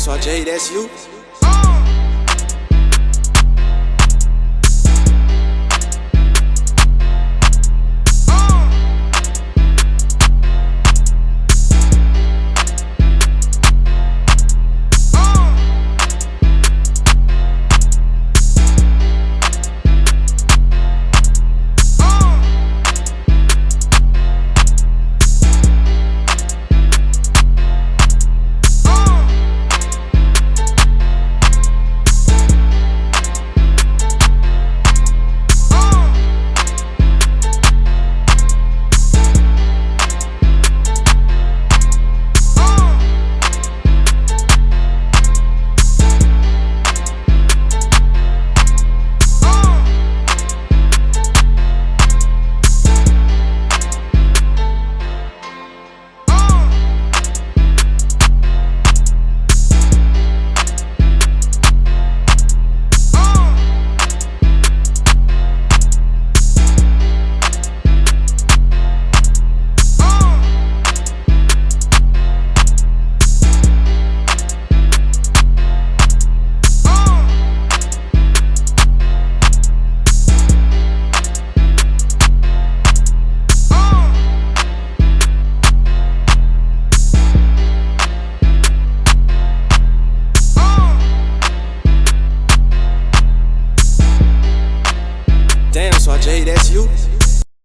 Só J, that's you. Damn, so jay that's you?